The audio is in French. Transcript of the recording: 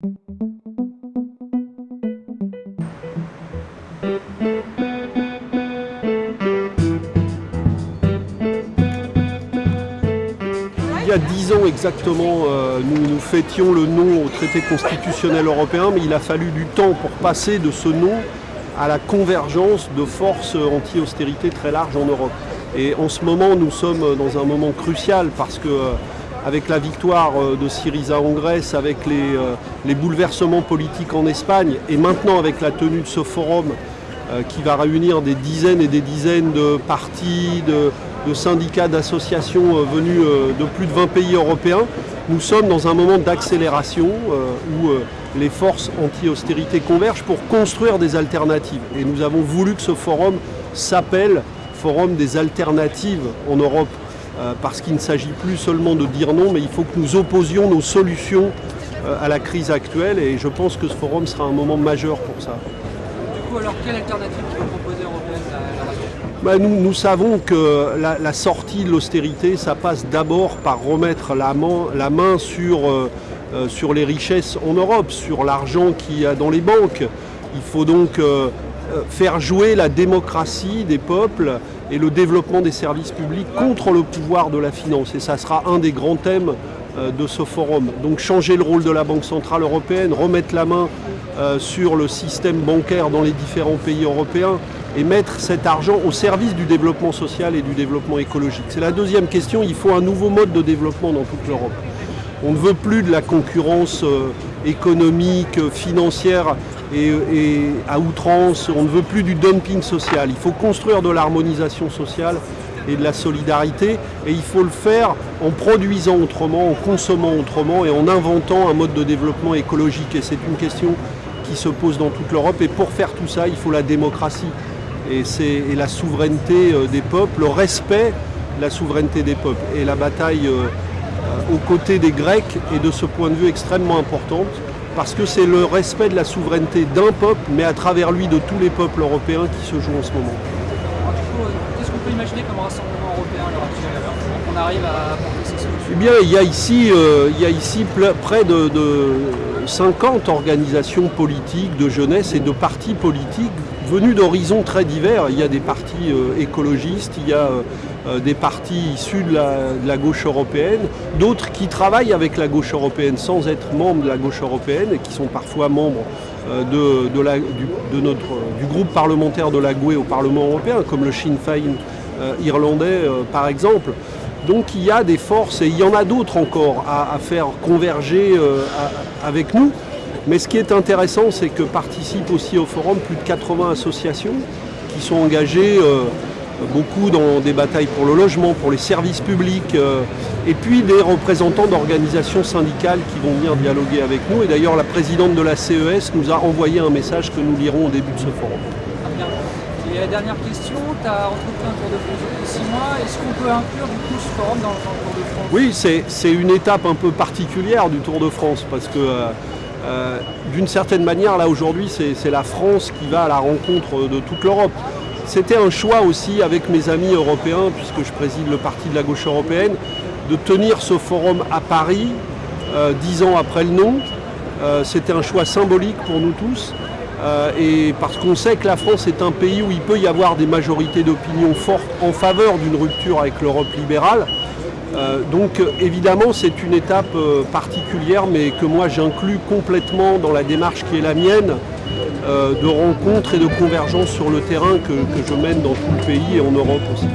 Il y a dix ans exactement, euh, nous, nous fêtions le nom au traité constitutionnel européen, mais il a fallu du temps pour passer de ce nom à la convergence de forces anti-austérité très larges en Europe. Et en ce moment, nous sommes dans un moment crucial parce que euh, avec la victoire euh, de Syriza en Grèce, avec les, euh, les bouleversements politiques en Espagne et maintenant avec la tenue de ce forum euh, qui va réunir des dizaines et des dizaines de partis, de, syndicats, d'associations venus de plus de 20 pays européens, nous sommes dans un moment d'accélération où les forces anti-austérité convergent pour construire des alternatives. Et nous avons voulu que ce forum s'appelle Forum des alternatives en Europe, parce qu'il ne s'agit plus seulement de dire non, mais il faut que nous opposions nos solutions euh, à la crise actuelle. Et je pense que ce forum sera un moment majeur pour ça. Du coup, alors, quelle alternative qui est proposée européenne la Bah, nous, nous savons que la, la sortie de l'austérité, ça passe d'abord par remettre la main, la main sur, euh, euh, sur les richesses en Europe, sur l'argent qu'il y a dans les banques. Il faut donc euh, euh, faire jouer la démocratie des peuples et le développement des services publics contre le pouvoir de la finance. Et ça sera un des grands thèmes euh, de ce forum. Donc changer le rôle de la Banque Centrale Européenne, remettre la main euh, sur le système bancaire dans les différents pays européens et mettre cet argent au service du développement social et du développement écologique. C'est la deuxième question, il faut un nouveau mode de développement dans toute l'Europe. On ne veut plus de la concurrence euh, économique, euh, financière et, à outrance, on ne veut plus du dumping social. Il faut construire de l'harmonisation sociale et de la solidarité et il faut le faire en produisant autrement, en consommant autrement et en inventant un mode de développement écologique. Et c'est une question qui se pose dans toute l'Europe et pour faire tout ça, il faut la démocratie et, la souveraineté euh, des peuples, le respect de la souveraineté des peuples. Et la bataille euh, aux côtés des Grecs est de ce point de vue extrêmement importante parce que c'est le respect de la souveraineté d'un peuple, mais à travers lui de tous les peuples européens qui se jouent en ce moment. Qu'est-ce qu'on peut imaginer comme rassemblement européen à l'heure actuelle qu'on arrive à apporter ces solutions? Eh bien, il y a ici, euh, il y a ici près de, de 50 organisations politiques de jeunesse et de partis politiques venus d'horizons très divers. Il y a des partis euh, écologistes, il y a euh, des partis issus de la, gauche européenne, d'autres qui travaillent avec la gauche européenne sans être membres de la gauche européenne et qui sont parfois membres euh, du, groupe parlementaire de la GUE au Parlement européen, comme le Sinn Féin euh, irlandais euh, par exemple. Donc il y a des forces et il y en a d'autres encore à, faire converger euh, avec nous. Mais ce qui est intéressant, c'est que participent aussi au forum plus de 80 associations qui sont engagées euh, beaucoup dans des batailles pour le logement, pour les services publics, euh, et puis des représentants d'organisations syndicales qui vont venir dialoguer avec nous. Et d'ailleurs, la présidente de la CES nous a envoyé un message que nous lirons au début de ce forum. Très bien. Et la dernière question, tu as entrepris un tour de France depuis six mois. Est-ce qu'on peut inclure du coup ce forum dans, le tour de France Oui, c'est une étape un peu particulière du Tour de France parce que euh, euh, d'une certaine manière, là aujourd'hui, c'est c'est la France qui va à la rencontre de toute l'Europe. C'était un choix aussi avec mes amis européens, puisque je préside le parti de la gauche européenne, de tenir ce forum à Paris, euh, dix ans après le nom. Euh, C'était un choix symbolique pour nous tous. Euh, et parce qu'on sait que la France est un pays où il peut y avoir des majorités d'opinion fortes en faveur d'une rupture avec l'Europe libérale. Donc évidemment c'est une étape particulière mais que moi j'inclus complètement dans la démarche qui est la mienne euh, de rencontre et de convergence sur le terrain que je mène dans tout le pays et en Europe aussi.